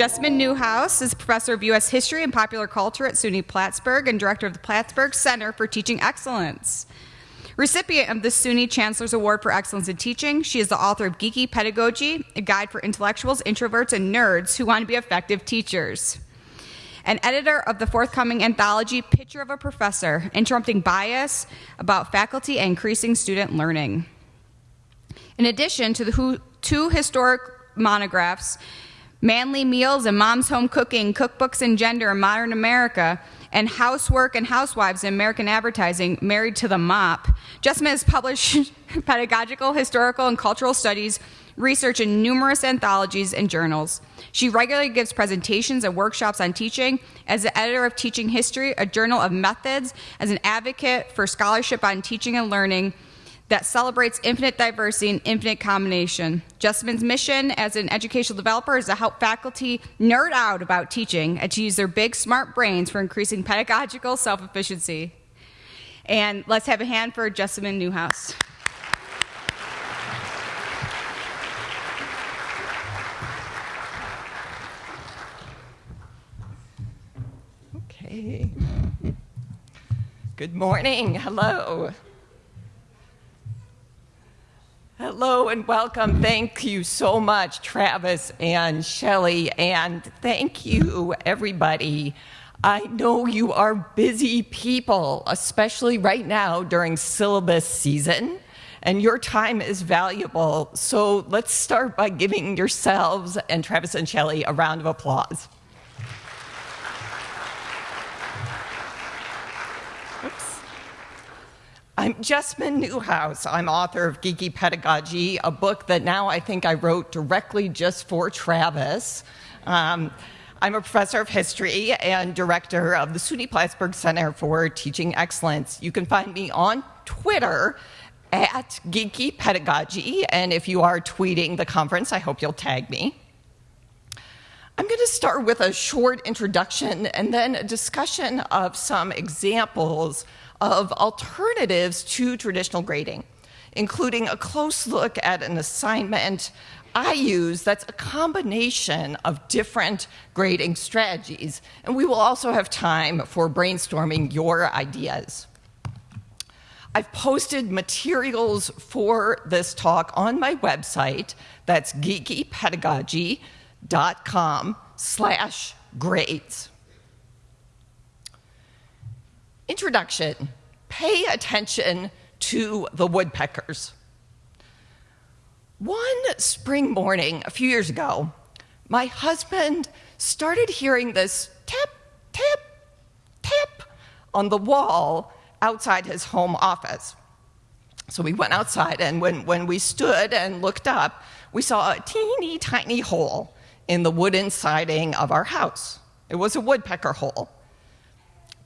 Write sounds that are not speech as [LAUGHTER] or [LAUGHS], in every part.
Jessamyn Neuhaus is professor of U.S. History and Popular Culture at SUNY Plattsburgh and director of the Plattsburgh Center for Teaching Excellence. Recipient of the SUNY Chancellor's Award for Excellence in Teaching, she is the author of Geeky Pedagogy, a guide for intellectuals, introverts, and nerds who want to be effective teachers. And editor of the forthcoming anthology, Picture of a Professor Interrupting Bias about Faculty and Increasing Student Learning. In addition to the two historic monographs, Manly Meals and Mom's Home Cooking, Cookbooks and Gender in Modern America, and Housework and Housewives in American Advertising, Married to the Mop. Jessamyn has published [LAUGHS] pedagogical, historical, and cultural studies research in numerous anthologies and journals. She regularly gives presentations and workshops on teaching as the editor of Teaching History, a journal of methods, as an advocate for scholarship on teaching and learning that celebrates infinite diversity and infinite combination. Jessamyn's mission as an educational developer is to help faculty nerd out about teaching and to use their big, smart brains for increasing pedagogical self efficacy. And let's have a hand for Jessamyn Neuhaus. Okay. Good morning. Hello. Hello and welcome. Thank you so much, Travis and Shelley, and thank you, everybody. I know you are busy people, especially right now during syllabus season, and your time is valuable. So let's start by giving yourselves and Travis and Shelley a round of applause. I'm Jessamyn Neuhaus. I'm author of Geeky Pedagogy, a book that now I think I wrote directly just for Travis. Um, I'm a professor of history and director of the SUNY Plattsburgh Center for Teaching Excellence. You can find me on Twitter at Geeky Pedagogy, and if you are tweeting the conference, I hope you'll tag me. I'm going to start with a short introduction and then a discussion of some examples of alternatives to traditional grading, including a close look at an assignment I use that's a combination of different grading strategies. And we will also have time for brainstorming your ideas. I've posted materials for this talk on my website. That's geekypedagogy.com slash grades. Introduction Pay attention to the woodpeckers. One spring morning a few years ago, my husband started hearing this tap, tap, tap on the wall outside his home office. So we went outside, and when, when we stood and looked up, we saw a teeny tiny hole in the wooden siding of our house. It was a woodpecker hole.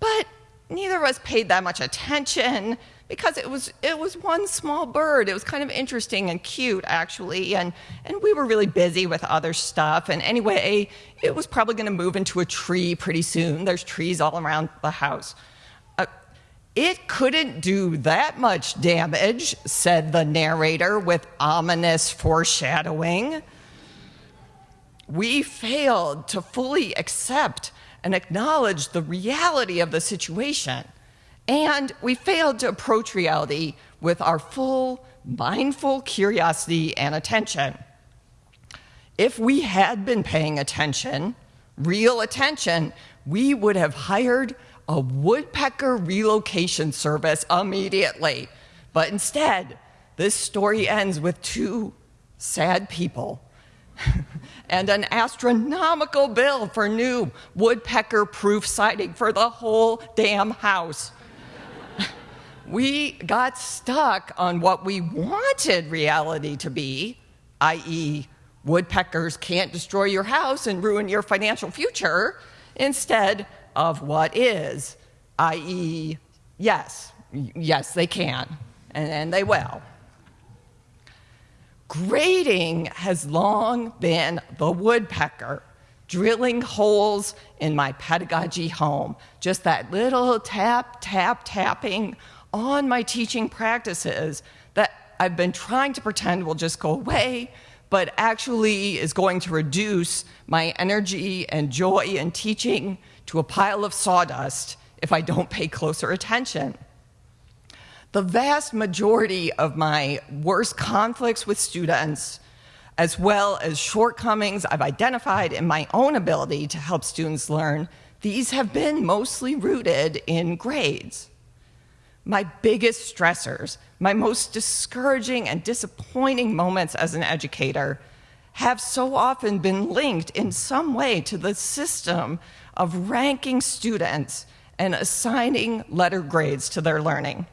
But neither of us paid that much attention because it was it was one small bird. It was kind of interesting and cute actually, and and we were really busy with other stuff. And anyway, it was probably going to move into a tree pretty soon. There's trees all around the house. Uh, it couldn't do that much damage, said the narrator with ominous foreshadowing. We failed to fully accept and acknowledge the reality of the situation. And we failed to approach reality with our full, mindful curiosity and attention. If we had been paying attention, real attention, we would have hired a woodpecker relocation service immediately. But instead, this story ends with two sad people [LAUGHS] and an astronomical bill for new woodpecker proof siding for the whole damn house. [LAUGHS] we got stuck on what we wanted reality to be, i.e., woodpeckers can't destroy your house and ruin your financial future, instead of what is, i.e., yes, yes, they can, and, and they will. Grading has long been the woodpecker drilling holes in my pedagogy home. Just that little tap, tap, tapping on my teaching practices that I've been trying to pretend will just go away, but actually is going to reduce my energy and joy in teaching to a pile of sawdust if I don't pay closer attention. The vast majority of my worst conflicts with students, as well as shortcomings I've identified in my own ability to help students learn, these have been mostly rooted in grades. My biggest stressors, my most discouraging and disappointing moments as an educator, have so often been linked in some way to the system of ranking students and assigning letter grades to their learning.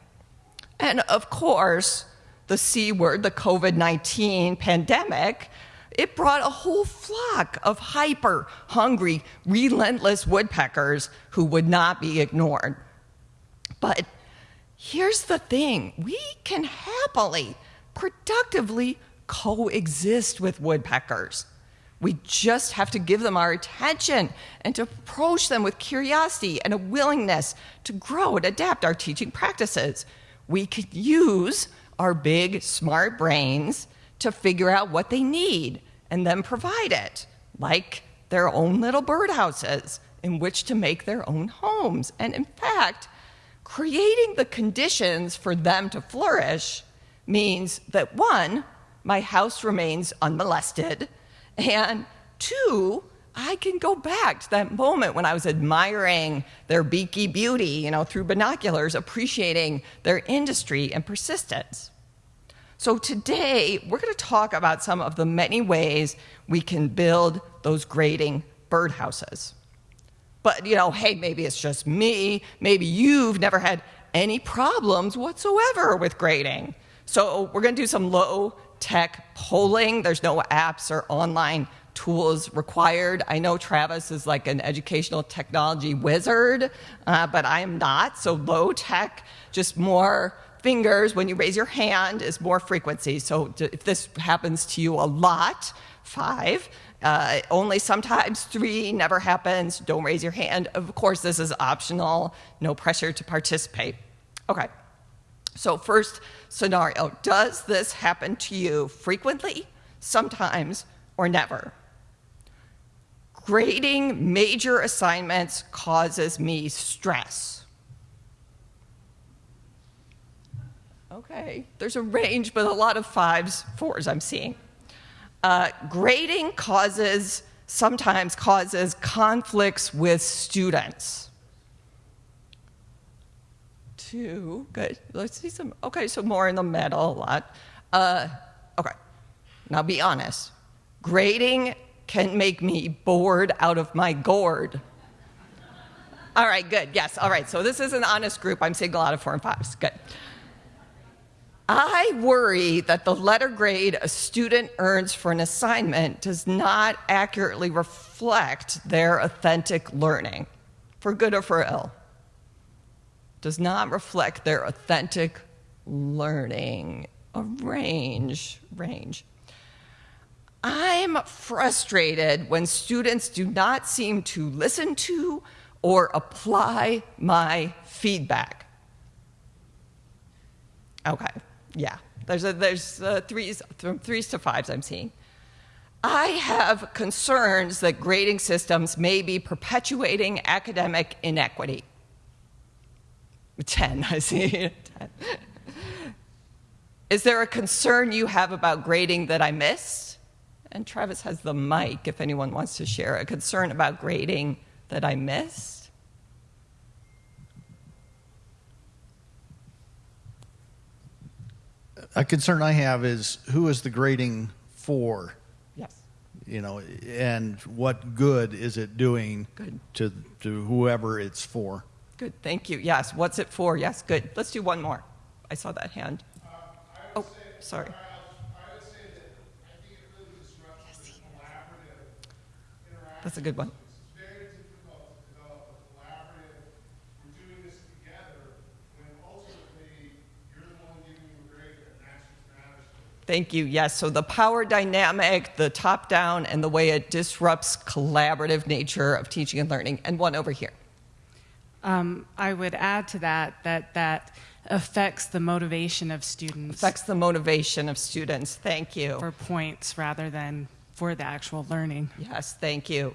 And of course, the C word, the COVID 19 pandemic, it brought a whole flock of hyper hungry, relentless woodpeckers who would not be ignored. But here's the thing we can happily, productively coexist with woodpeckers. We just have to give them our attention and to approach them with curiosity and a willingness to grow and adapt our teaching practices. We could use our big, smart brains to figure out what they need and then provide it, like their own little birdhouses in which to make their own homes. And in fact, creating the conditions for them to flourish means that one, my house remains unmolested and two, I can go back to that moment when I was admiring their beaky beauty, you know, through binoculars, appreciating their industry and persistence. So today, we're going to talk about some of the many ways we can build those grading birdhouses. But, you know, hey, maybe it's just me. Maybe you've never had any problems whatsoever with grading. So we're going to do some low tech polling. There's no apps or online tools required. I know Travis is like an educational technology wizard, uh, but I am not. So low tech, just more fingers when you raise your hand is more frequency. So if this happens to you a lot, five. Uh, only sometimes three never happens. Don't raise your hand. Of course, this is optional. No pressure to participate. Okay. So, first scenario Does this happen to you frequently, sometimes, or never? Grading major assignments causes me stress. Okay, there's a range, but a lot of fives, fours I'm seeing. Uh, grading causes, sometimes causes conflicts with students two. Good. Let's see some. Okay, so more in the middle, a lot. Uh, okay. Now be honest. Grading can make me bored out of my gourd. All right, good. Yes, all right. So this is an honest group. I'm seeing a lot of four and fives. Good. I worry that the letter grade a student earns for an assignment does not accurately reflect their authentic learning, for good or for ill does not reflect their authentic learning. A range, range. I'm frustrated when students do not seem to listen to or apply my feedback. Okay, yeah, there's, a, there's uh, threes, from threes to fives I'm seeing. I have concerns that grading systems may be perpetuating academic inequity. 10, [LAUGHS] I see 10. Is there a concern you have about grading that I missed? And Travis has the mic if anyone wants to share a concern about grading that I missed. A concern I have is who is the grading for? Yes. You know, and what good is it doing good. to to whoever it's for? Good, thank you. Yes, what's it for? Yes, good. Let's do one more. I saw that hand. Uh, oh, sorry. That's a good one. Thank you. Yes. So the power dynamic, the top down, and the way it disrupts collaborative nature of teaching and learning. And one over here. Um, I would add to that that that affects the motivation of students. Affects the motivation of students. Thank you. For points rather than for the actual learning. Yes, thank you.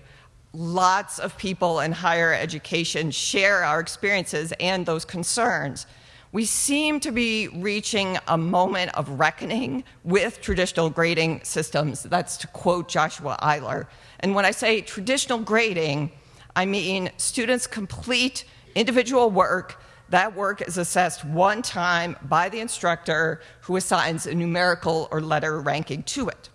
Lots of people in higher education share our experiences and those concerns. We seem to be reaching a moment of reckoning with traditional grading systems. That's to quote Joshua Eyler. And when I say traditional grading, I mean students complete individual work. That work is assessed one time by the instructor who assigns a numerical or letter ranking to it.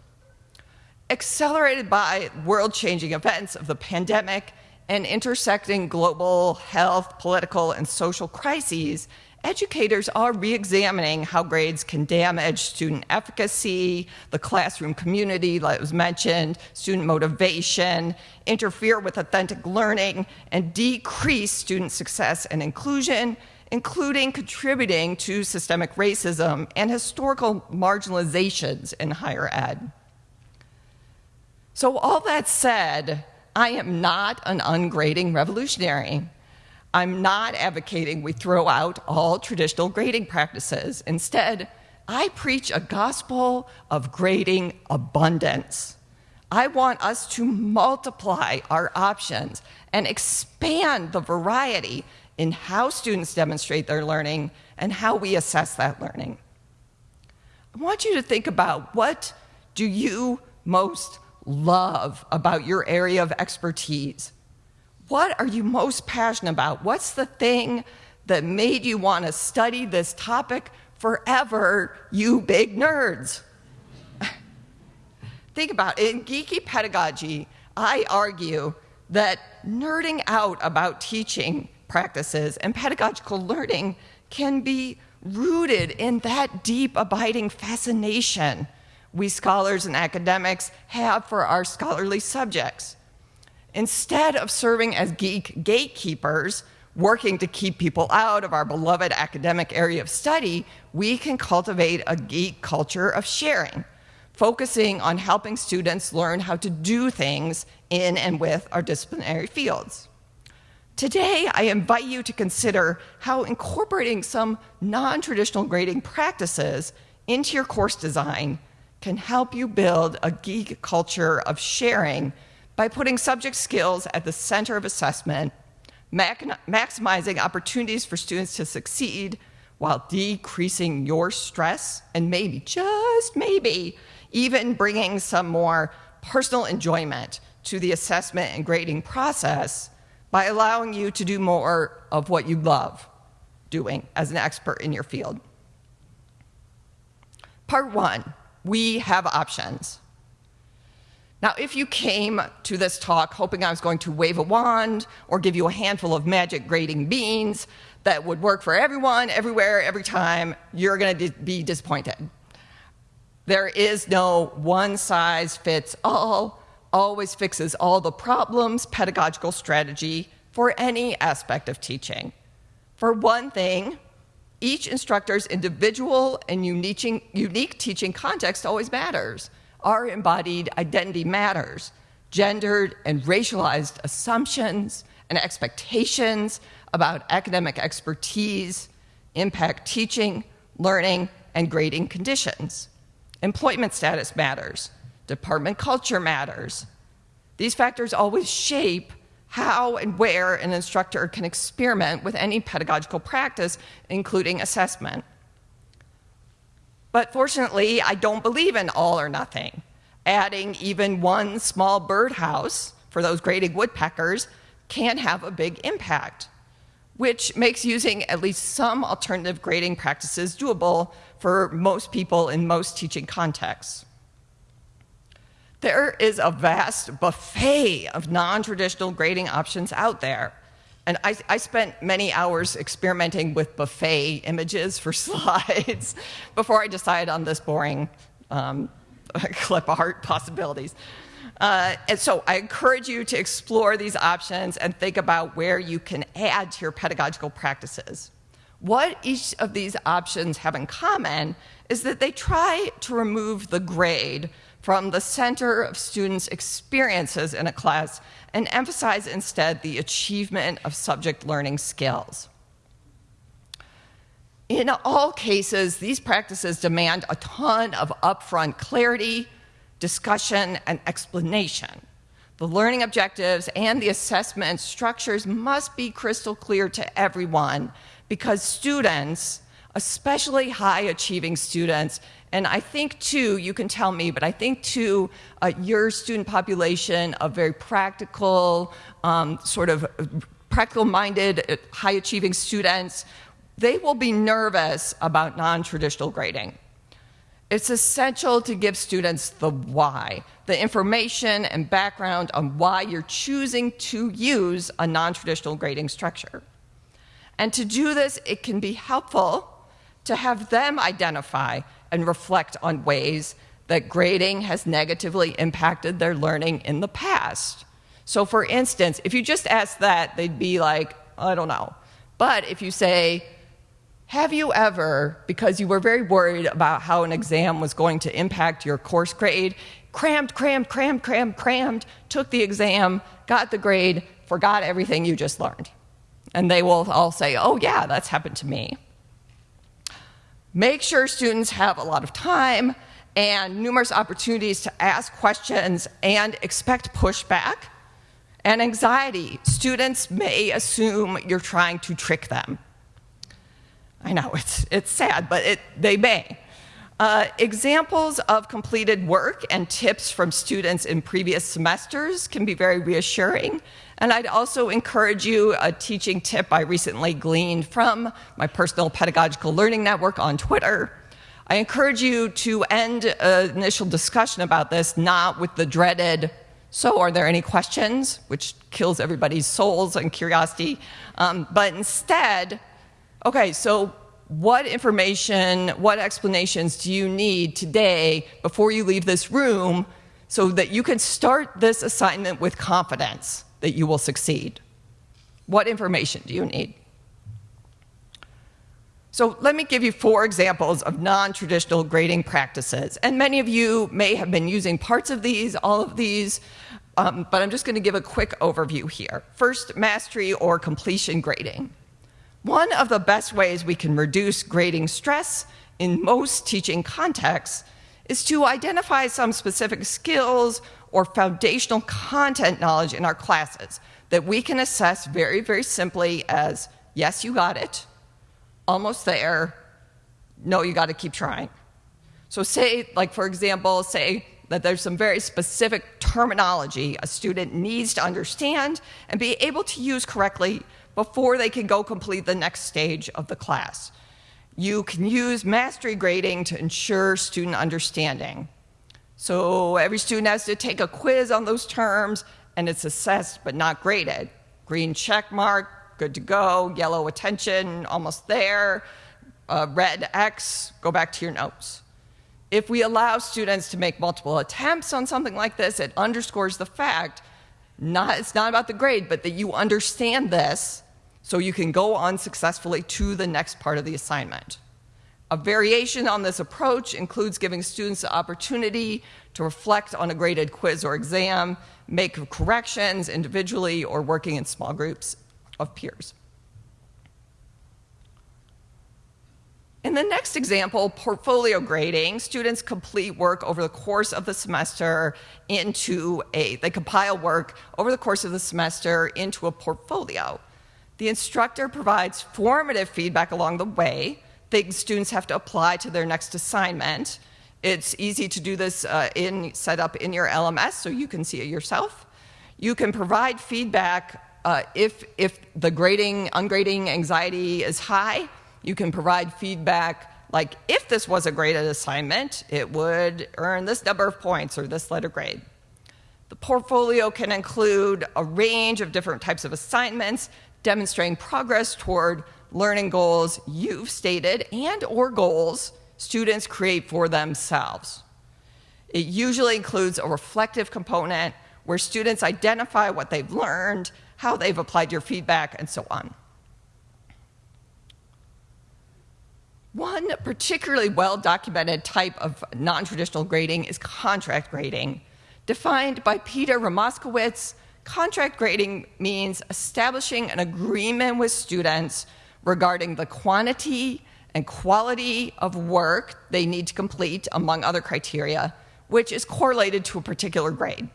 Accelerated by world changing events of the pandemic and intersecting global health, political, and social crises, educators are re-examining how grades can damage student efficacy, the classroom community that was mentioned, student motivation, interfere with authentic learning, and decrease student success and inclusion, including contributing to systemic racism and historical marginalizations in higher ed. So all that said, I am not an ungrading revolutionary. I'm not advocating we throw out all traditional grading practices. Instead, I preach a gospel of grading abundance. I want us to multiply our options and expand the variety in how students demonstrate their learning and how we assess that learning. I want you to think about what do you most love about your area of expertise? What are you most passionate about? What's the thing that made you want to study this topic forever, you big nerds? [LAUGHS] Think about it. In geeky pedagogy, I argue that nerding out about teaching practices and pedagogical learning can be rooted in that deep, abiding fascination we scholars and academics have for our scholarly subjects. Instead of serving as geek gatekeepers, working to keep people out of our beloved academic area of study, we can cultivate a geek culture of sharing, focusing on helping students learn how to do things in and with our disciplinary fields. Today, I invite you to consider how incorporating some non-traditional grading practices into your course design can help you build a geek culture of sharing by putting subject skills at the center of assessment, maximizing opportunities for students to succeed while decreasing your stress and maybe, just maybe, even bringing some more personal enjoyment to the assessment and grading process by allowing you to do more of what you love doing as an expert in your field. Part one, we have options. Now, if you came to this talk hoping I was going to wave a wand or give you a handful of magic grading beans that would work for everyone, everywhere, every time, you're going to be disappointed. There is no one size fits all, always fixes all the problems pedagogical strategy for any aspect of teaching. For one thing, each instructor's individual and unique, unique teaching context always matters. Our embodied identity matters. Gendered and racialized assumptions and expectations about academic expertise impact teaching, learning, and grading conditions. Employment status matters. Department culture matters. These factors always shape how and where an instructor can experiment with any pedagogical practice, including assessment. But fortunately, I don't believe in all or nothing. Adding even one small birdhouse for those grading woodpeckers can have a big impact, which makes using at least some alternative grading practices doable for most people in most teaching contexts. There is a vast buffet of non-traditional grading options out there. And I, I, spent many hours experimenting with buffet images for [LAUGHS] slides before I decided on this boring um, [LAUGHS] clip art possibilities. Uh, and so I encourage you to explore these options and think about where you can add to your pedagogical practices. What each of these options have in common is that they try to remove the grade from the center of students' experiences in a class and emphasize instead the achievement of subject learning skills. In all cases, these practices demand a ton of upfront clarity, discussion, and explanation. The learning objectives and the assessment structures must be crystal clear to everyone because students, especially high achieving students, and I think too, you can tell me, but I think too, uh, your student population of very practical, um, sort of practical minded, uh, high achieving students, they will be nervous about non traditional grading. It's essential to give students the why, the information and background on why you're choosing to use a non traditional grading structure. And to do this, it can be helpful to have them identify and reflect on ways that grading has negatively impacted their learning in the past. So, for instance, if you just ask that, they'd be like, I don't know. But if you say, have you ever, because you were very worried about how an exam was going to impact your course grade, crammed, crammed, crammed, crammed, crammed, took the exam, got the grade, forgot everything you just learned? And they will all say, oh, yeah, that's happened to me. Make sure students have a lot of time and numerous opportunities to ask questions and expect pushback and anxiety. Students may assume you're trying to trick them. I know, it's, it's sad, but it, they may. Uh, examples of completed work and tips from students in previous semesters can be very reassuring. And I'd also encourage you a teaching tip I recently gleaned from my personal pedagogical learning network on Twitter. I encourage you to end an initial discussion about this not with the dreaded, so are there any questions, which kills everybody's souls and curiosity, um, but instead, okay, so what information, what explanations do you need today before you leave this room so that you can start this assignment with confidence that you will succeed? What information do you need? So let me give you four examples of non-traditional grading practices. And many of you may have been using parts of these, all of these, um, but I'm just going to give a quick overview here. First, mastery or completion grading. One of the best ways we can reduce grading stress in most teaching contexts is to identify some specific skills or foundational content knowledge in our classes that we can assess very, very simply as yes, you got it, almost there, no, you got to keep trying. So, say, like, for example, say that there's some very specific terminology a student needs to understand and be able to use correctly before they can go complete the next stage of the class. You can use mastery grading to ensure student understanding. So every student has to take a quiz on those terms, and it's assessed but not graded. Green check mark, good to go. Yellow attention, almost there. Uh, red X, go back to your notes. If we allow students to make multiple attempts on something like this, it underscores the fact not, it's not about the grade, but that you understand this so you can go on successfully to the next part of the assignment. A variation on this approach includes giving students the opportunity to reflect on a graded quiz or exam, make corrections individually, or working in small groups of peers. In the next example, portfolio grading, students complete work over the course of the semester into a, they compile work over the course of the semester into a portfolio. The instructor provides formative feedback along the way, things students have to apply to their next assignment. It's easy to do this uh, in set up in your LMS so you can see it yourself. You can provide feedback uh, if, if the grading, ungrading anxiety is high, you can provide feedback like if this was a graded assignment, it would earn this number of points or this letter grade. The portfolio can include a range of different types of assignments demonstrating progress toward learning goals you've stated and or goals students create for themselves. It usually includes a reflective component where students identify what they've learned, how they've applied your feedback, and so on. One particularly well documented type of non traditional grading is contract grading. Defined by Peter Ramoskowitz, contract grading means establishing an agreement with students regarding the quantity and quality of work they need to complete, among other criteria, which is correlated to a particular grade.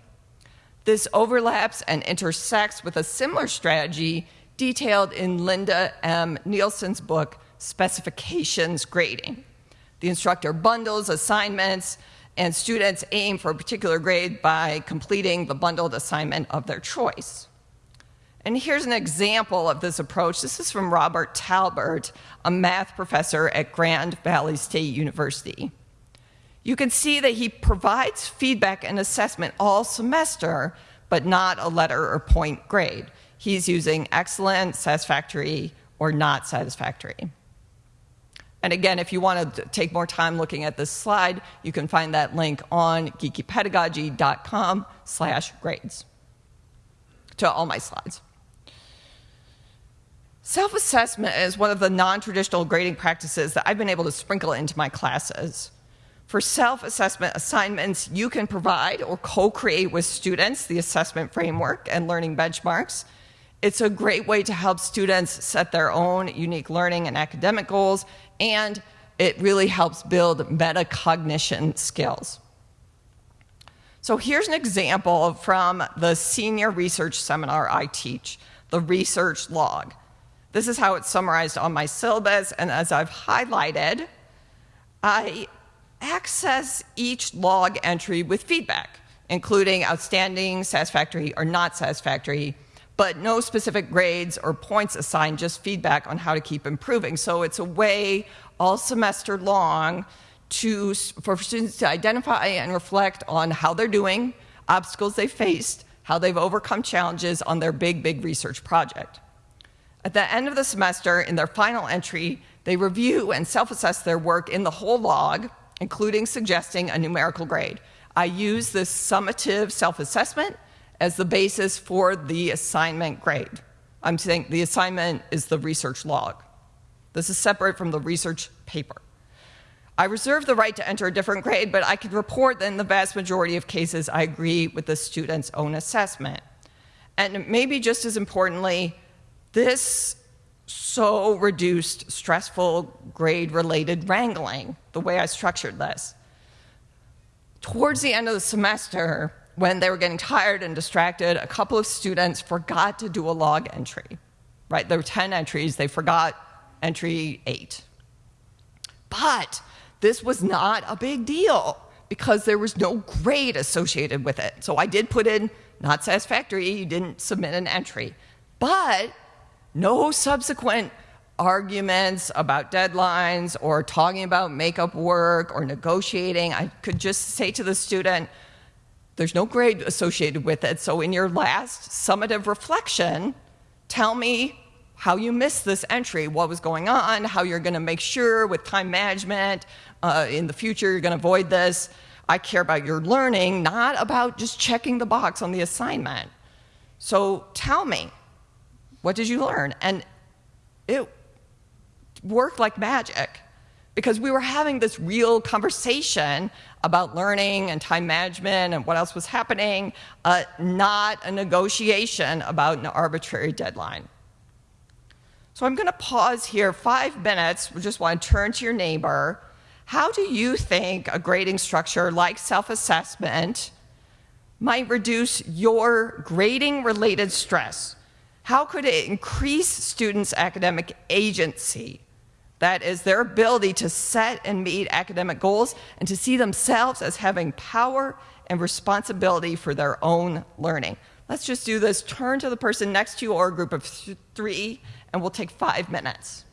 This overlaps and intersects with a similar strategy detailed in Linda M. Nilson's book, Specifications Grading. The instructor bundles assignments, and students aim for a particular grade by completing the bundled assignment of their choice. And here's an example of this approach. This is from Robert Talbert, a math professor at Grand Valley State University. You can see that he provides feedback and assessment all semester, but not a letter or point grade. He's using excellent, satisfactory, or not satisfactory. And again, if you want to take more time looking at this slide, you can find that link on geekypedagogy.com slash grades to all my slides. Self-assessment is one of the non-traditional grading practices that I've been able to sprinkle into my classes. For self-assessment assignments, you can provide or co-create with students the assessment framework and learning benchmarks. It's a great way to help students set their own unique learning and academic goals and it really helps build metacognition skills. So here's an example from the senior research seminar I teach, the research log. This is how it's summarized on my syllabus, and as I've highlighted, I access each log entry with feedback, including outstanding, satisfactory, or not satisfactory, but no specific grades or points assigned, just feedback on how to keep improving. So it's a way all semester long to, for students to identify and reflect on how they're doing, obstacles they faced, how they've overcome challenges on their big, big research project. At the end of the semester, in their final entry, they review and self assess their work in the whole log, including suggesting a numerical grade. I use this summative self assessment as the basis for the assignment grade. I'm saying the assignment is the research log. This is separate from the research paper. I reserve the right to enter a different grade, but I can report that in the vast majority of cases, I agree with the student's own assessment. And maybe just as importantly, this so reduced stressful grade related wrangling, the way I structured this. Towards the end of the semester, when they were getting tired and distracted, a couple of students forgot to do a log entry. Right? There were 10 entries, they forgot entry 8. But this was not a big deal because there was no grade associated with it. So I did put in not satisfactory, you didn't submit an entry. But no subsequent arguments about deadlines or talking about makeup work or negotiating. I could just say to the student, there's no grade associated with it. So in your last summative reflection, tell me how you missed this entry, what was going on, how you're going to make sure with time management uh, in the future you're going to avoid this. I care about your learning, not about just checking the box on the assignment. So tell me, what did you learn? And it worked like magic because we were having this real conversation about learning and time management and what else was happening, uh, not a negotiation about an arbitrary deadline. So I'm going to pause here five minutes. We just want to turn to your neighbor. How do you think a grading structure like self assessment might reduce your grading related stress? How could it increase students' academic agency? That is their ability to set and meet academic goals and to see themselves as having power and responsibility for their own learning. Let's just do this. Turn to the person next to you or a group of th three, and we'll take five minutes.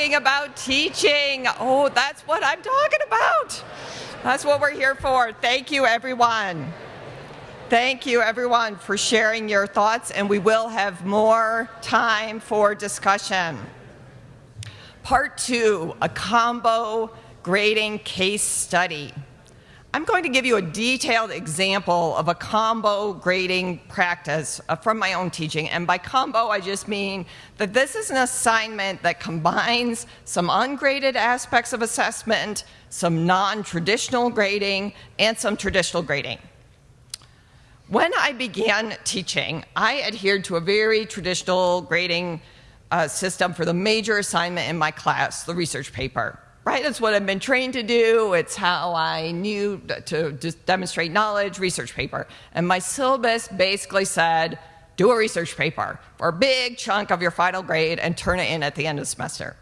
Talking about teaching. Oh, that's what I'm talking about. That's what we're here for. Thank you, everyone. Thank you, everyone, for sharing your thoughts, and we will have more time for discussion. Part two a combo grading case study. I'm going to give you a detailed example of a combo grading practice uh, from my own teaching. And by combo, I just mean that this is an assignment that combines some ungraded aspects of assessment, some non traditional grading, and some traditional grading. When I began teaching, I adhered to a very traditional grading uh, system for the major assignment in my class, the research paper. Right? It's what I've been trained to do. It's how I knew to just demonstrate knowledge, research paper. And my syllabus basically said do a research paper for a big chunk of your final grade and turn it in at the end of the semester.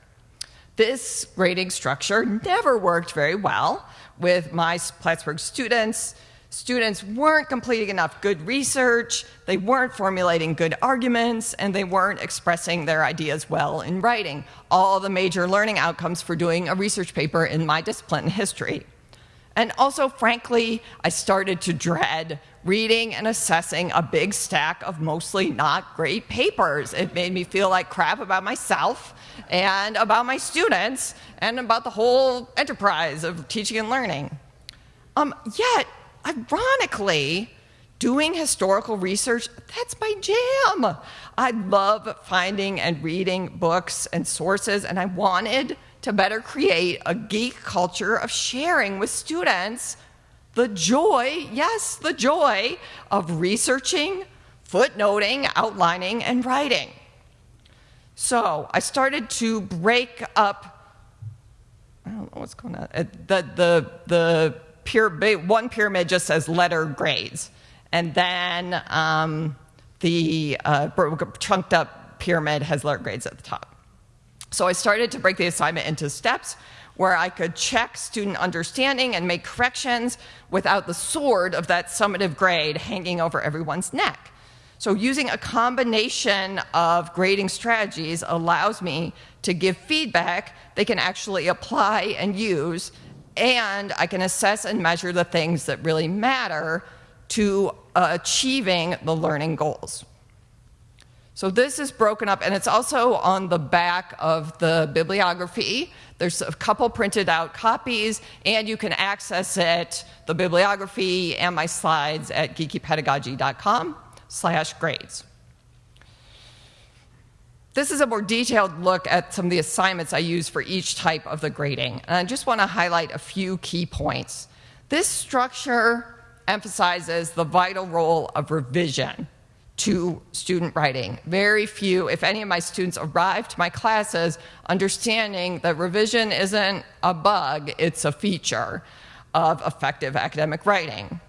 This grading structure never worked very well with my Plattsburgh students. Students weren't completing enough good research, they weren't formulating good arguments, and they weren't expressing their ideas well in writing. All the major learning outcomes for doing a research paper in my discipline, history. And also, frankly, I started to dread reading and assessing a big stack of mostly not great papers. It made me feel like crap about myself and about my students and about the whole enterprise of teaching and learning. Um, yet, ironically, doing historical research, that's my jam. I love finding and reading books and sources, and I wanted to better create a geek culture of sharing with students the joy, yes, the joy of researching, footnoting, outlining, and writing. So I started to break up. I don't know what's going on. Uh, The, the, the one pyramid just says letter grades. And then um, the uh, chunked up pyramid has letter grades at the top. So I started to break the assignment into steps where I could check student understanding and make corrections without the sword of that summative grade hanging over everyone's neck. So using a combination of grading strategies allows me to give feedback they can actually apply and use, and I can assess and measure the things that really matter to uh, achieving the learning goals. So this is broken up, and it's also on the back of the bibliography. There's a couple printed out copies, and you can access it, the bibliography and my slides at geekypedagogy.com slash grades. This is a more detailed look at some of the assignments I use for each type of the grading. And I just want to highlight a few key points. This structure emphasizes the vital role of revision to student writing. Very few, if any of my students arrive to my classes understanding that revision isn't a bug, it's a feature of effective academic writing.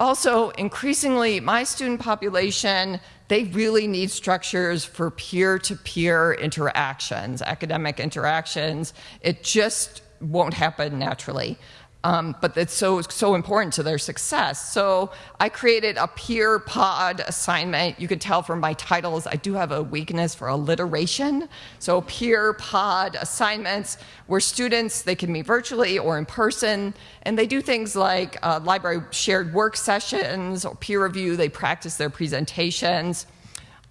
Also, increasingly, my student population, they really need structures for peer-to-peer interactions, academic interactions. It just won't happen naturally. Um, but it's so so important to their success. So I created a peer pod assignment. You can tell from my titles I do have a weakness for alliteration. So peer pod assignments where students they can meet virtually or in person, and they do things like uh, library shared work sessions or peer review. They practice their presentations.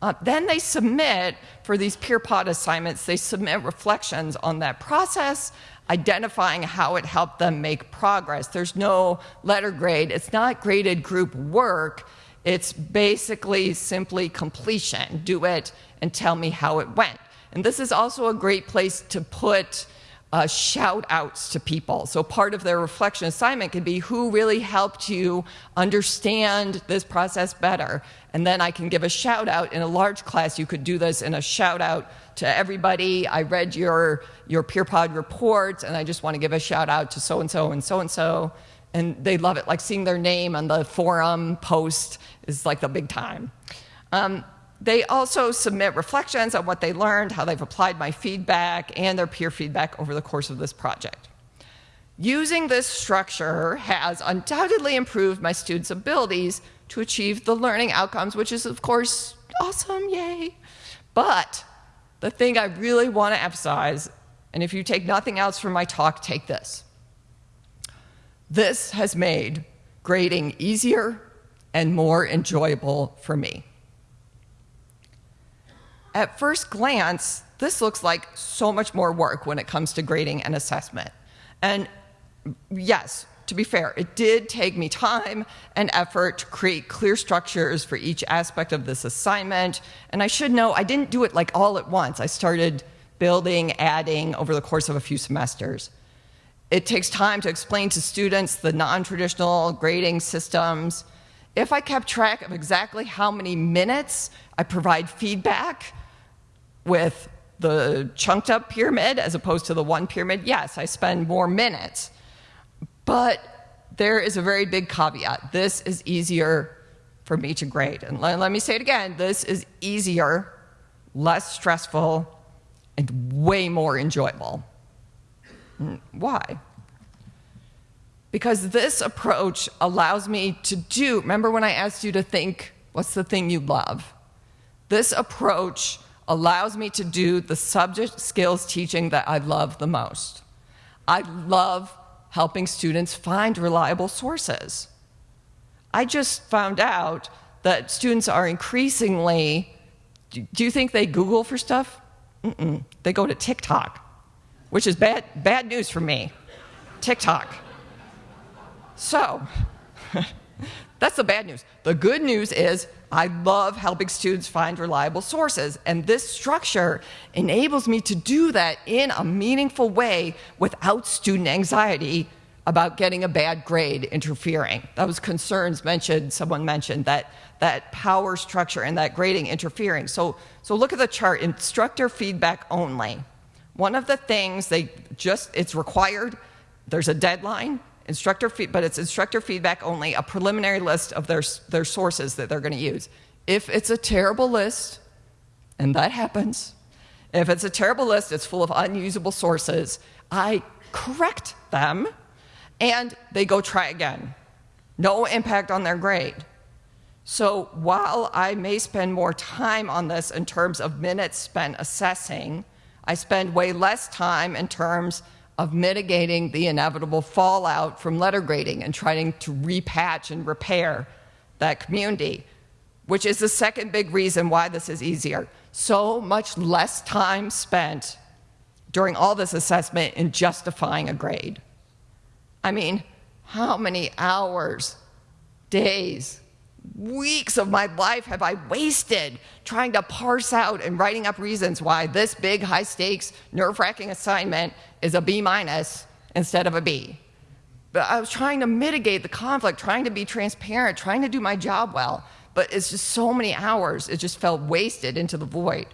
Uh, then they submit for these peer pod assignments. They submit reflections on that process identifying how it helped them make progress. There's no letter grade, it's not graded group work. It's basically simply completion. Do it and tell me how it went. And this is also a great place to put uh, shout outs to people. So part of their reflection assignment could be who really helped you understand this process better. And then I can give a shout out in a large class. You could do this in a shout out to everybody. I read your, your peer pod report, and I just want to give a shout out to so and so and so and so. and they love it. Like seeing their name on the forum post is like the big time. Um, they also submit reflections on what they learned, how they've applied my feedback, and their peer feedback over the course of this project. Using this structure has undoubtedly improved my students' abilities to achieve the learning outcomes, which is, of course, awesome, yay. But the thing I really want to emphasize, and if you take nothing else from my talk, take this. This has made grading easier and more enjoyable for me. At first glance, this looks like so much more work when it comes to grading and assessment. And yes, to be fair, it did take me time and effort to create clear structures for each aspect of this assignment. And I should know I didn't do it like all at once. I started building, adding over the course of a few semesters. It takes time to explain to students the non traditional grading systems. If I kept track of exactly how many minutes I provide feedback with the chunked up pyramid as opposed to the one pyramid, yes, I spend more minutes. But there is a very big caveat. This is easier for me to grade. And let, let me say it again this is easier, less stressful, and way more enjoyable. Mm, Why? Because this approach allows me to do, remember when I asked you to think, what's the thing you love? This approach allows me to do the subject skills teaching that I love the most. I love helping students find reliable sources. I just found out that students are increasingly, do you think they Google for stuff? Mm-mm. They go to TikTok, which is bad, bad news for me. TikTok. So, [LAUGHS] that's the bad news. The good news is I love helping students find reliable sources, and this structure enables me to do that in a meaningful way without student anxiety about getting a bad grade interfering. Those concerns mentioned, someone mentioned that that power structure and that grading interfering. So, so look at the chart, instructor feedback only. One of the things they just, it's required, there's a deadline, instructor feed, but it's instructor feedback only, a preliminary list of their, their sources that they're going to use. If it's a terrible list, and that happens, if it's a terrible list, it's full of unusable sources, I correct them and they go try again. No impact on their grade. So while I may spend more time on this in terms of minutes spent assessing, I spend way less time in terms of mitigating the inevitable fallout from letter grading and trying to repatch and repair that community, which is the second big reason why this is easier. So much less time spent during all this assessment in justifying a grade. I mean, how many hours, days, weeks of my life have I wasted trying to parse out and writing up reasons why this big, high stakes, nerve wracking assignment is a B minus instead of a B? But I was trying to mitigate the conflict, trying to be transparent, trying to do my job well. But it's just so many hours, it just felt wasted into the void.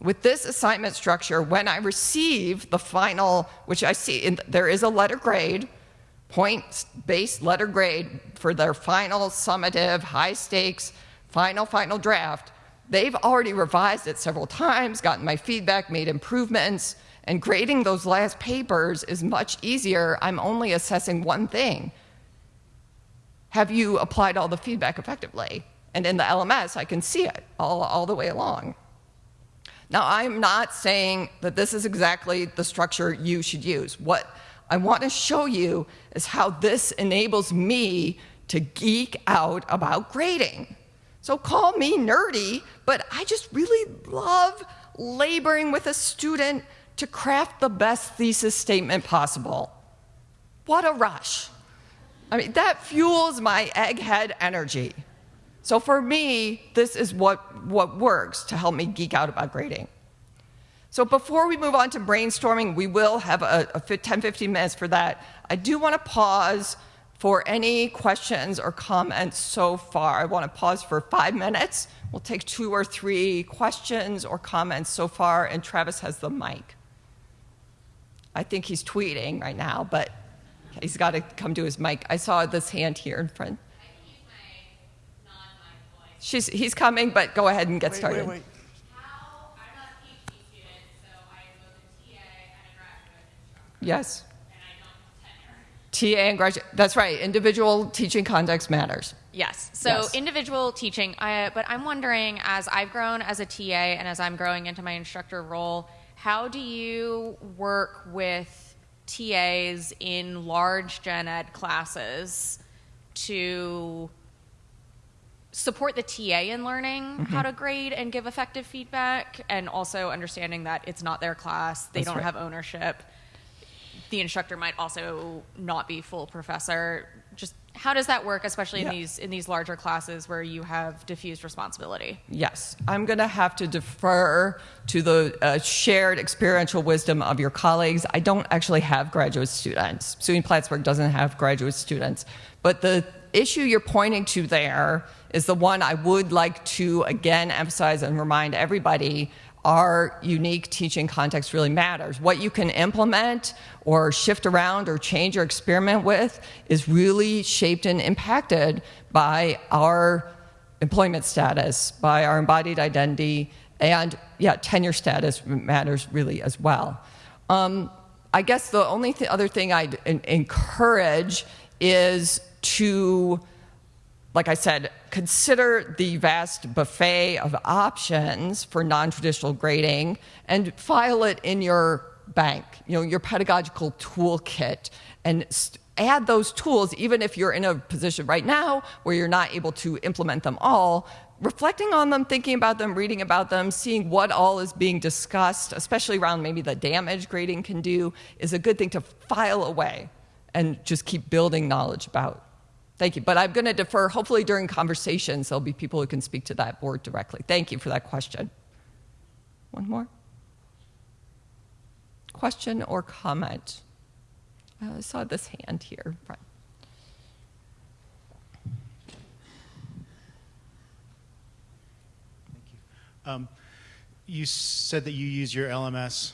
With this assignment structure, when I receive the final, which I see, in, there is a letter grade, point based letter grade for their final summative, high stakes, final, final draft, they've already revised it several times, gotten my feedback, made improvements, and grading those last papers is much easier. I'm only assessing one thing. Have you applied all the feedback effectively? And in the LMS, I can see it all, all the way along. Now, I'm not saying that this is exactly the structure you should use. What I want to show you is how this enables me to geek out about grading. So call me nerdy, but I just really love laboring with a student to craft the best thesis statement possible. What a rush. I mean, that fuels my egghead energy. So for me, this is what, what works to help me geek out about grading. So before we move on to brainstorming, we will have a, a 10, 15 minutes for that. I do want to pause for any questions or comments so far. I want to pause for five minutes. We'll take two or three questions or comments so far, and Travis has the mic. I think he's tweeting right now, but He's got to come to his mic. I saw this hand here in front. She's, he's coming, but go ahead and get Wait, started. wait, wait. How, I'm not a PhD student, so I am both a TA and a graduate instructor, Yes. and I don't. TA and graduate. That's right. Individual teaching context matters. Yes. So Yes. individual teaching, I, but I'm wondering, as I've grown as a TA and as I'm growing into my instructor role, how do you work with TAs in large gen ed classes to support the TA in learning Mm-hmm. how to grade and give effective feedback, and also understanding that it's not their class, they That's don't right. have ownership. The instructor might also not be full professor. Just how does that work, especially Yeah. in these in these larger classes where you have diffused responsibility? Yes, I'm going to have to defer to the uh, shared experiential wisdom of your colleagues. I don't actually have graduate students. SUNY Plattsburgh doesn't have graduate students. But the issue you're pointing to there is the one I would like to again emphasize and remind everybody our unique teaching context really matters. What you can implement or shift around or change or experiment with is really shaped and impacted by our employment status, by our embodied identity, and yeah, tenure status matters really as well. Um, I guess the only th- other thing I'd encourage is to, like I said, consider the vast buffet of options for non traditional grading and file it in your bank, you know, your pedagogical toolkit, and add those tools, even if you're in a position right now where you're not able to implement them all. Reflecting on them, thinking about them, reading about them, seeing what all is being discussed, especially around maybe the damage grading can do, is a good thing to file away and just keep building knowledge about. Thank you. But I'm going to defer. Hopefully, during conversations, there'll be people who can speak to that board directly. Thank you for that question. One more? Question or comment? Uh, I saw this hand here. Thank you. Um, you said that you use your LMS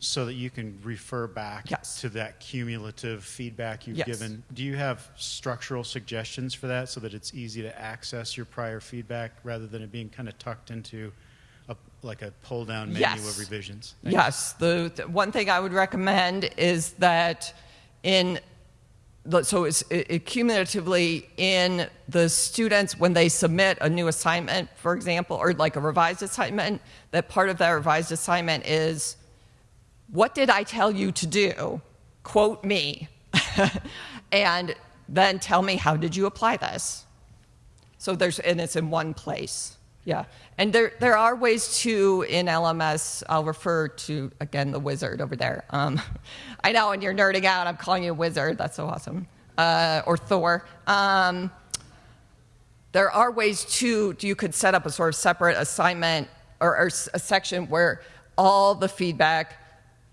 so that you can refer back Yes. to that cumulative feedback you've Yes. given. Do you have structural suggestions for that so that it's easy to access your prior feedback rather than it being kind of tucked into a, like a pull down menu Yes. of revisions? Thank you. Yes, the, the one thing I would recommend is that in so it's it, it cumulatively in the students when they submit a new assignment, for example, or like a revised assignment, that part of that revised assignment is what did I tell you to do? Quote me. [LAUGHS] and then tell me how did you apply this? So there's, and it's in one place. Yeah. And there, there are ways to, in LMS, I'll refer to, again, the wizard over there. Um, [LAUGHS] I know, and you're nerding out, I'm calling you a wizard. That's so awesome. Uh, or Thor. Um, there are ways to, you could set up a sort of separate assignment or, or a section where all the feedback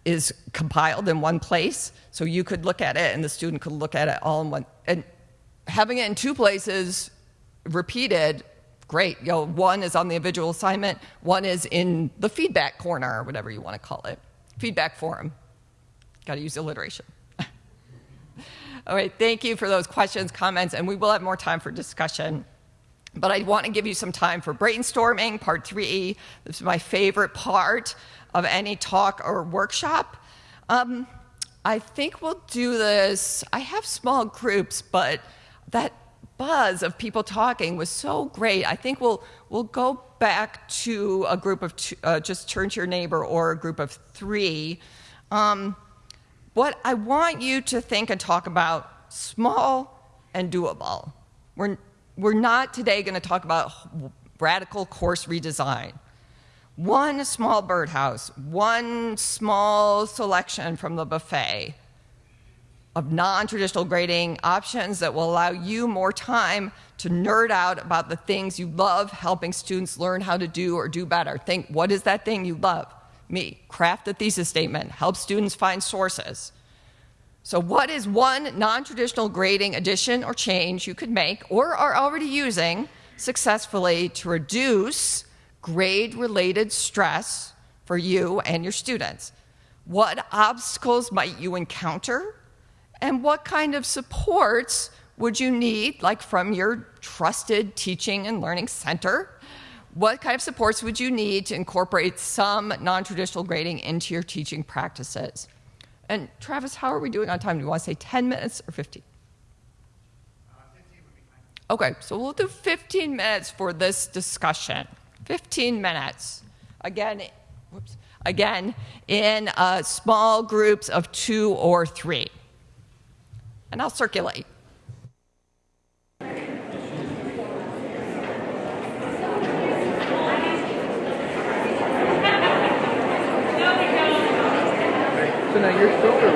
is compiled in one place. So you could look at it and the student could look at it all in one. And having it in two places repeated, great. You know, one is on the individual assignment, one is in the feedback corner or whatever you want to call it. Feedback forum. Got to use alliteration. [LAUGHS] All right, thank you for those questions, comments, and we will have more time for discussion. But I want to give you some time for brainstorming, part three. This is my favorite part of any talk or workshop. Um, I think we'll do this. I have small groups, but that buzz of people talking was so great. I think we'll we'll go back to a group of two, uh, just turn to your neighbor or a group of three. Um, what I want you to think and talk about small and doable. We're, we're not today going to talk about radical course redesign. One small birdhouse, one small selection from the buffet of non traditional grading options that will allow you more time to nerd out about the things you love helping students learn how to do or do better. Think, what is that thing you love? Me. Craft a thesis statement, help students find sources. So, what is one non traditional grading addition or change you could make or are already using successfully to reduce grade related stress for you and your students? What obstacles might you encounter? And what kind of supports would you need, like from your trusted teaching and learning center? What kind of supports would you need to incorporate some non traditional grading into your teaching practices? And Travis, how are we doing on time? Do you want to say 10 minutes or 15? Okay, so we'll do 15 minutes for this discussion. 15 minutes. Again, whoops, again in uh, small groups of two or three. And I'll circulate. So now your filter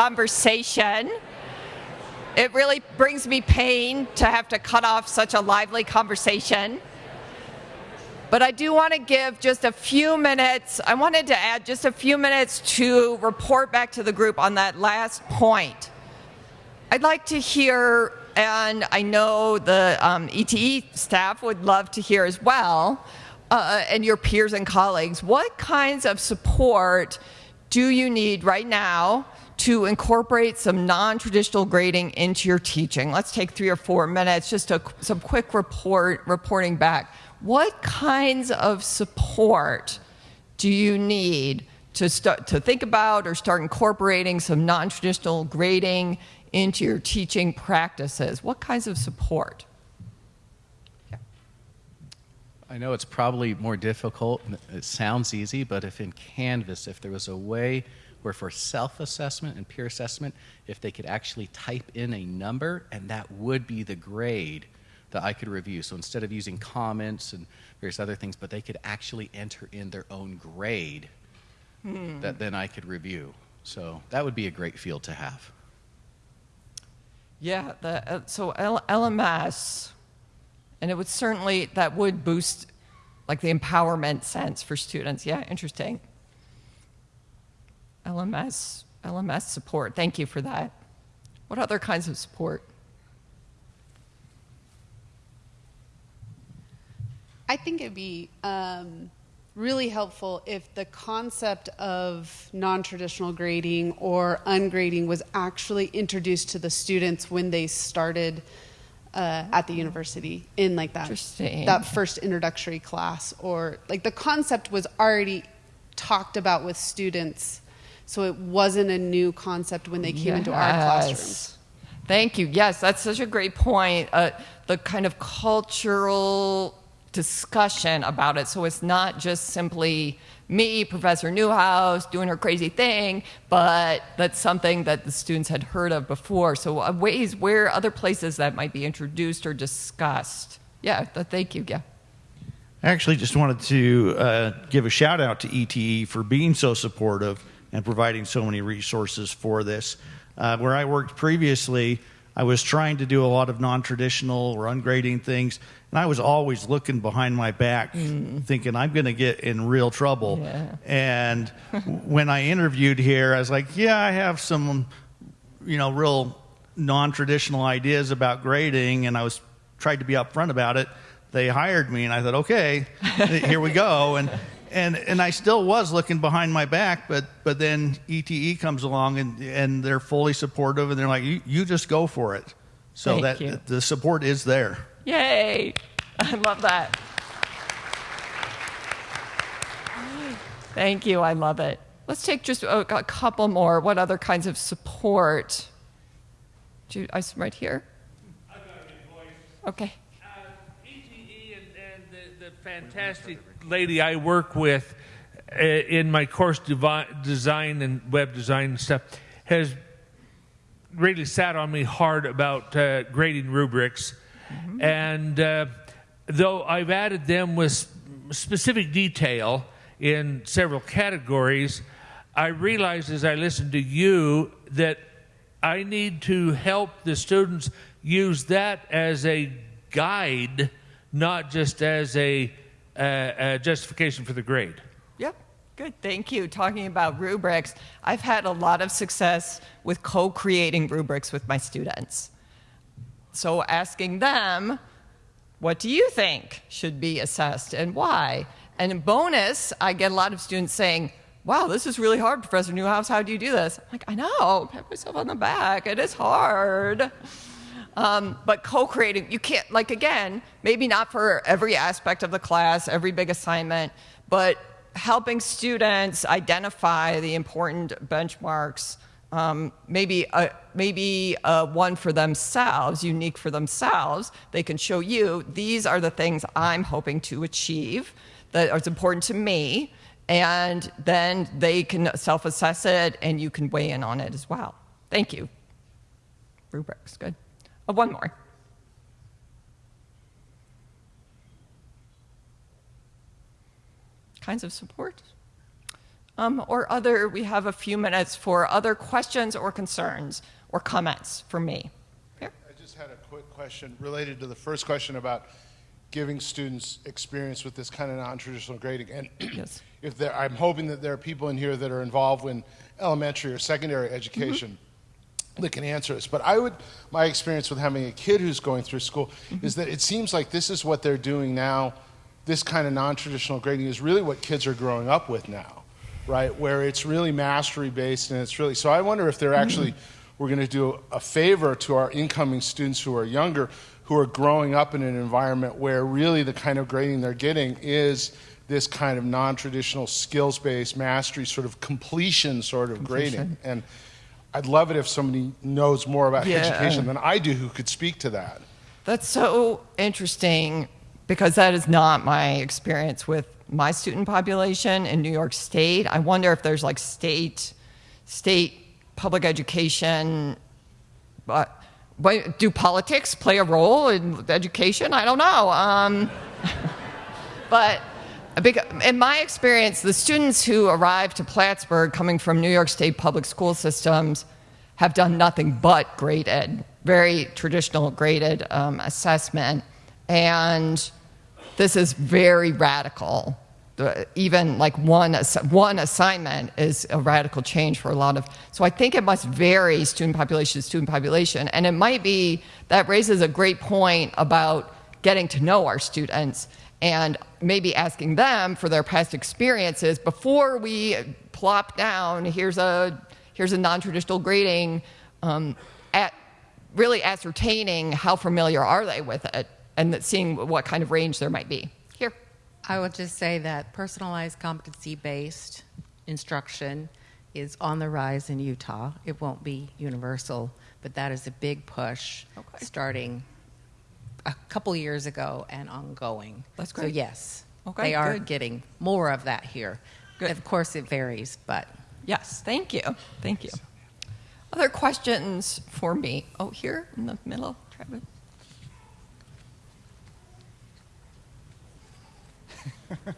conversation. It really brings me pain to have to cut off such a lively conversation. But I do want to give just a few minutes. I wanted to add just a few minutes to report back to the group on that last point. I'd like to hear, and I know the um, ETE staff would love to hear as well, uh, and your peers and colleagues, what kinds of support do you need right now to incorporate some non-traditional grading into your teaching? Let's take three or four minutes, just a, some quick report reporting back. What kinds of support do you need to start to think about or start incorporating some non-traditional grading into your teaching practices? What kinds of support? I know it's probably more difficult. It sounds easy, but if in Canvas, if there was a way where for self assessment and peer assessment, if they could actually type in a number and that would be the grade that I could review. So instead of using comments and various other things, but they could actually enter in their own grade Hmm. that then I could review. So that would be a great field to have. Yeah, the, uh, so L- LMS, and it would certainly, that would boost like the empowerment sense for students. Yeah, interesting. LMS, LMS support, thank you for that. What other kinds of support? I think it'd be um, really helpful if the concept of non traditional grading or ungrading was actually introduced to the students when they started uh, at the university in like that, that first introductory class, or like the concept was already talked about with students. So it wasn't a new concept when they came into our classrooms. Yes. Thank you. Yes, that's such a great point. Uh, the kind of cultural discussion about it. So it's not just simply me, Professor Neuhaus, doing her crazy thing, but that's something that the students had heard of before. So uh, ways where other places that might be introduced or discussed. Yeah, th- thank you. Yeah. I actually just wanted to uh, give a shout out to ETE for being so supportive and providing so many resources for this. Uh, where I worked previously, I was trying to do a lot of non traditional or ungrading things, and I was always looking behind my back, thinking I'm going to get in real trouble. Yeah. And when I interviewed here, I was like, yeah, I have some, you know, real non-traditional ideas about grading, and I was tried to be upfront about it. They hired me, and I thought, okay, [LAUGHS] here we go. And and and I still was looking behind my back, but but then ETE comes along, and and they're fully supportive, and they're like, you, you just go for it. So Thank that you. the support is there. Yay! [LAUGHS] I love that. Thank you. I love it. Let's take just a, a couple more. What other kinds of support? Do you, I right here. I got a voice. Okay. Uh, ETE and, and the, the fantastic lady I work with uh, in my course design and web design and stuff has really sat on me hard about uh, grading rubrics. And uh, though I've added them with specific detail in several categories, I realized as I listened to you that I need to help the students use that as a guide, not just as a, uh, a justification for the grade. Yep. Good. Thank you. Talking about rubrics, I've had a lot of success with co creating rubrics with my students. So asking them, what do you think should be assessed and why? And bonus, I get a lot of students saying, wow, this is really hard, Professor Neuhaus. How do you do this? I'm like, I know, pat myself on the back. It is hard. Um, but co-creating, you can't, like again, maybe not for every aspect of the class, every big assignment, but helping students identify the important benchmarks, um, maybe a, maybe a one for themselves, unique for themselves. They can show you these are the things I'm hoping to achieve that are important to me, and then they can self-assess it, and you can weigh in on it as well. Thank you. Rubrics, good. Uh, one more. Kinds of support. Um, or other, we have a few minutes for other questions or concerns or comments from me. Here. I just had a quick question related to the first question about giving students experience with this kind of non-traditional grading. And [CLEARS THROAT] Yes. if there, I'm hoping that there are people in here that are involved in elementary or secondary education that can answer this. But I would, my experience with having a kid who's going through school mm-hmm. is that it seems like this is what they're doing now. This kind of non-traditional grading is really what kids are growing up with now, right? Where it's really mastery based and it's really. So I wonder if they're actually, mm-hmm. we're going to do a favor to our incoming students who are younger, who are growing up in an environment where really the kind of grading they're getting is this kind of non-traditional skills-based mastery sort of completion sort of grading and i'd love it if somebody knows more about Yeah. education than i do who could speak to that That's so interesting because that is not my experience with my student population in New York State. I wonder if there's like state state public education but but do politics play a role in education? I don't know. Um, [LAUGHS] but in my experience, the students who arrive to Plattsburgh coming from New York State public school systems have done nothing but graded, very traditional graded um, assessment. And this is very radical. Even like one, one assignment is a radical change for a lot of. So I think it must vary student population to student population. And it might be that raises a great point about getting to know our students and maybe asking them for their past experiences before we plop down. Here's a here's a non-traditional grading um, at really ascertaining how familiar are they with it and that seeing what kind of range there might be. Here. I would just say that personalized competency based instruction is on the rise in Utah. It won't be universal, but that is a big push starting a couple years ago and ongoing. That's great. So, yes, Okay, they are good. getting more of that here. Good. Of course, it varies, but yes thank you thank you other questions for me oh here in the middle Travis. Thank [LAUGHS] you.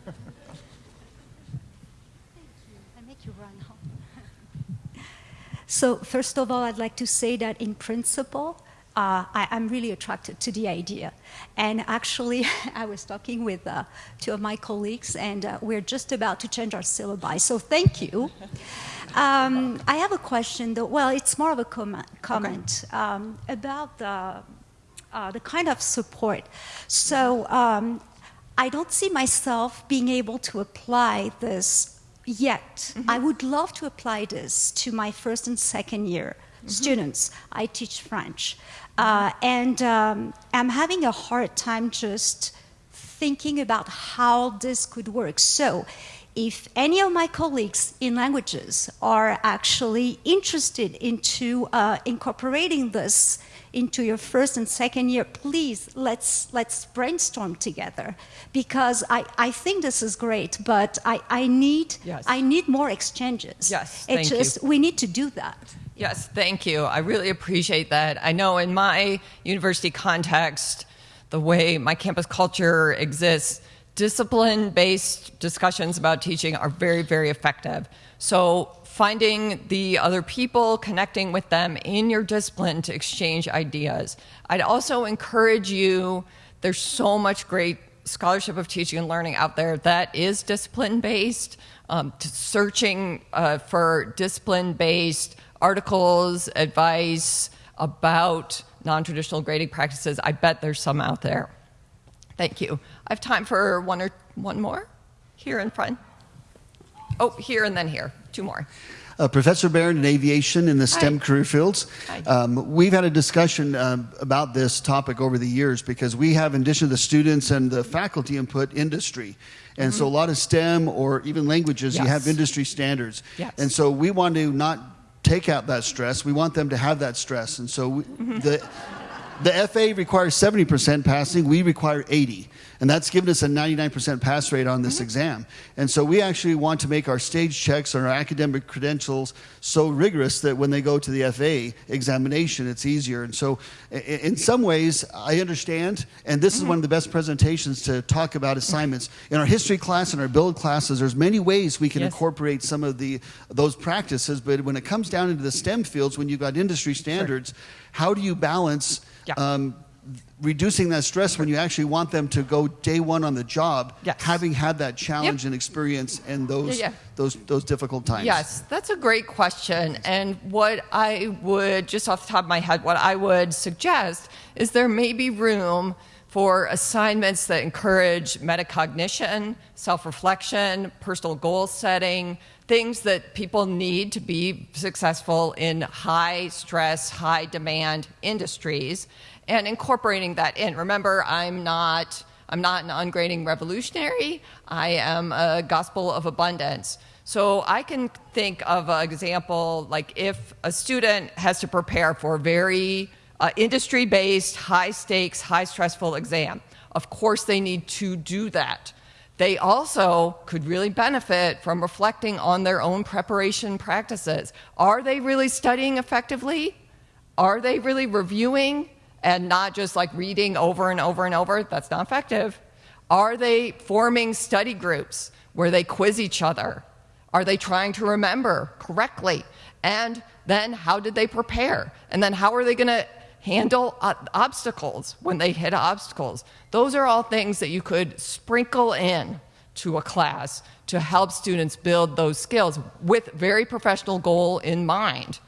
I make you run home. [LAUGHS] so, first of all, I'd like to say that in principle, uh, I, I'm really attracted to the idea. And actually, [LAUGHS] I was talking with uh, two of my colleagues, and uh, we're just about to change our syllabi. So, thank you. [LAUGHS] Um, I have a question, though. Well, it's more of a comment, comment um, about the, uh, the kind of support. So, um, I don't see myself being able to apply this yet. I would love to apply this to my first and second year students. I teach French. Uh, and um, I'm having a hard time just thinking about how this could work. So, if any of my colleagues in languages are actually interested into uh, incorporating this into your first and second year, please let's let's brainstorm together because I, I think this is great, but I, I need Yes. I need more exchanges. Yes, It thank you. just we need to do that. Yes, thank you. I really appreciate that. I know in my university context, the way my campus culture exists, discipline based discussions about teaching are very, very effective. So, finding the other people, connecting with them in your discipline to exchange ideas. I'd also encourage you, there's so much great scholarship of teaching and learning out there that is discipline based. Um, to searching uh, for discipline based articles, advice about non traditional grading practices. I bet there's some out there. Thank you. I have time for one or one more here in front. Oh, here and then here. Two more. Uh, Professor Barron in aviation in the STEM Hi. career fields. Um, we've had a discussion um, about this topic over the years because we have, in addition to the students and the faculty input, industry. And so a lot of STEM or even languages, you Mm-hmm. Have industry standards. Yes. And so we want to not take out that stress. We want them to have that stress. And so we, Mm-hmm. the the FAA requires 70% passing, we require 80. And that's given us a 99% pass rate on this exam. And so we actually want to make our stage checks and our academic credentials so rigorous that when they go to the FAA examination, it's easier. And so, in some ways, I understand, and this is one of the best presentations to talk about assignments. In our history class and our build classes, there's many ways we can Yes. incorporate some of the those practices. But when it comes down into the STEM fields, when you've got industry standards, how do you balance? Um, reducing that stress when you actually want them to go day one on the job, having had that challenge and experience and those Yeah, yeah. those those difficult times. Yes, that's a great question. And what I would, just off the top of my head, what I would suggest is there may be room for assignments that encourage metacognition, self reflection, personal goal setting, things that people need to be successful in high stress, high demand industries, and incorporating that in. Remember, I'm not. I'm not an ungrading revolutionary. I am a gospel of abundance. So I can think of an example like if a student has to prepare for a very uh, industry based, high stakes, high stressful exam, of course they need to do that. They also could really benefit from reflecting on their own preparation practices. Are they really studying effectively? Are they really reviewing and not just like reading over and over and over? That's not effective. Are they forming study groups where they quiz each other? Are they trying to remember correctly? And then how did they prepare? And then how are they going to handle obstacles when they hit obstacles? Those are all things that you could sprinkle in to a class to help students build those skills with very professional goal in mind.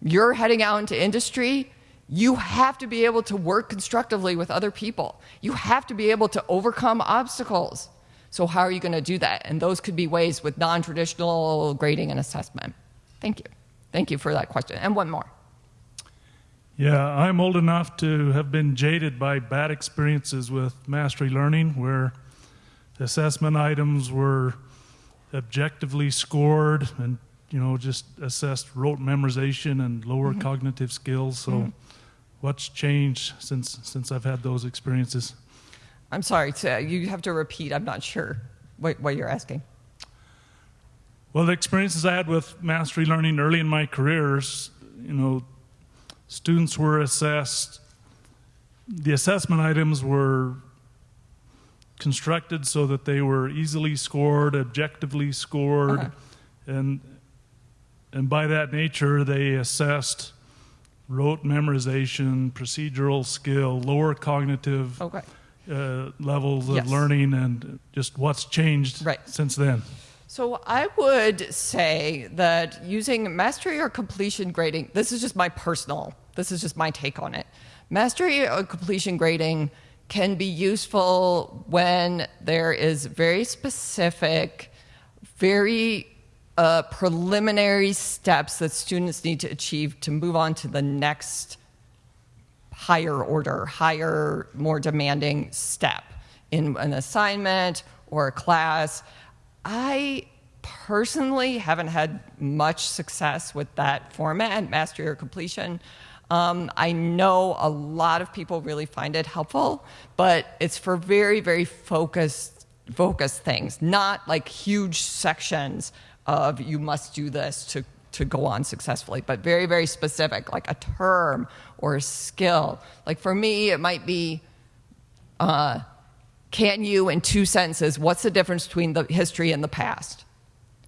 You're heading out into industry, you have to be able to work constructively with other people. You have to be able to overcome obstacles. So, how are you going to do that? And those could be ways with non traditional grading and assessment. Thank you. Thank you for that question. And one more. Yeah, I'm old enough to have been jaded by bad experiences with mastery learning where assessment items were objectively scored and you know just assessed rote memorization and lower Mm-hmm. cognitive skills so Mhm. What's changed since since I've had those experiences I'm sorry, to, you have to repeat. I'm not sure what, what you're asking. Well, the experiences I had with mastery learning early in my careers, you know, students were assessed, the assessment items were constructed so that they were easily scored, objectively scored, Uh-huh. and and by that nature they assessed rote memorization, procedural skill, lower cognitive Okay. uh, levels of Yes. learning, and just what's changed Right. since then. So I would say that using mastery or completion grading, this is just my personal, this is just my take on it. Mastery or completion grading can be useful when there is very specific, very uh, preliminary steps that students need to achieve to move on to the next higher order, higher, more demanding step in an assignment or a class. I personally haven't had much success with that format, mastery or completion. Um, I know a lot of people really find it helpful, but it's for very, very focused, focused things, not like huge sections of you must do this to to go on successfully, but very, very specific, like a term or a skill. Like for me, it might be uh, can you, in two sentences, what's the difference between the history and the past?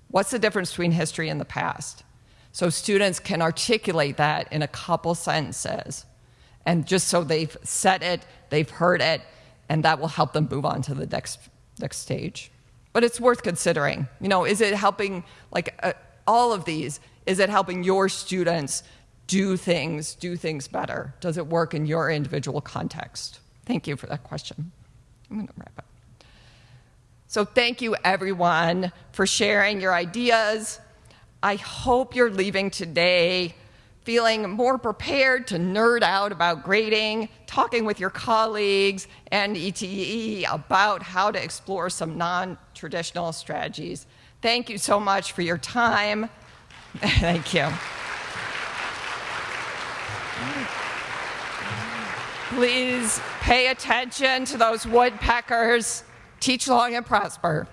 What's the difference between history and the past? So students can articulate that in a couple sentences. And just so they've said it, they've heard it, and that will help them move on to the next, next stage. But it's worth considering. You know, is it helping, like uh, all of these, is it helping your students do things, do things better? Does it work in your individual context? Thank you for that question. I'm going to wrap up. So, thank you everyone for sharing your ideas. I hope you're leaving today feeling more prepared to nerd out about grading, talking with your colleagues and ETE about how to explore some non traditional strategies. Thank you so much for your time. [LAUGHS] Thank you. Please pay attention to those woodpeckers. Teach long and prosper.